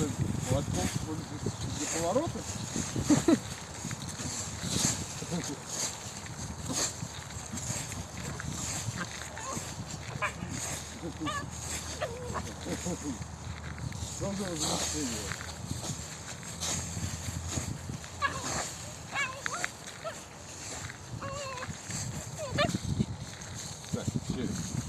надо молотком для поворота. Что за возмущение? Так, через.